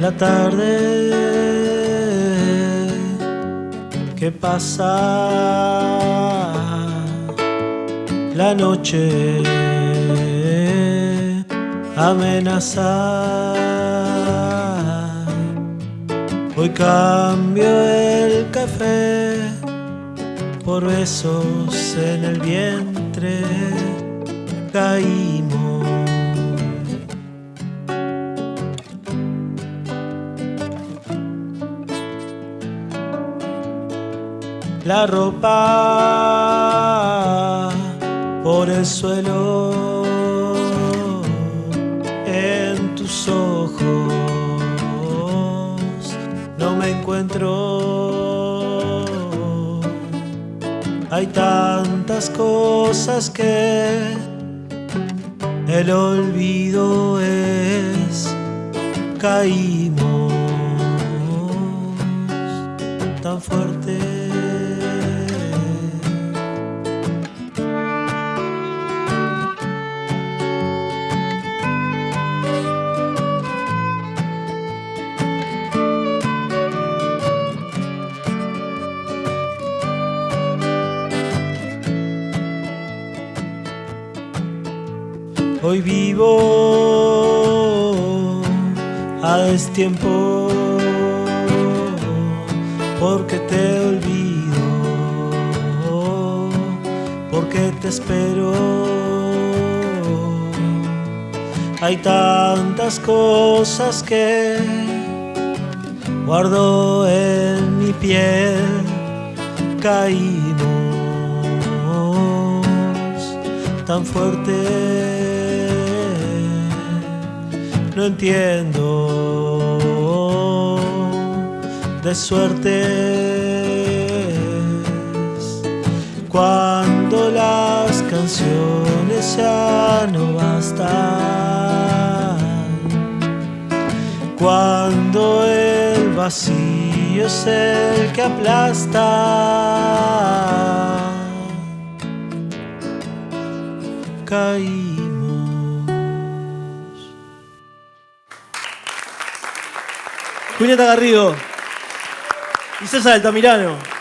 la tarde que pasa, la noche amenaza. Hoy cambio el café por besos en el vientre. Caímos. La ropa por el suelo en tus ojos no me encuentro. Hay tantas cosas que el olvido es caímos tan fuerte Hoy vivo a destiempo porque te olvido, porque te espero. Hay tantas cosas que guardo en mi piel, caímos tan fuerte no entiendo. De suerte cuando las canciones ya no bastan. Cuando el vacío es el que aplasta. Caí Julieta Garrido y César Altamirano.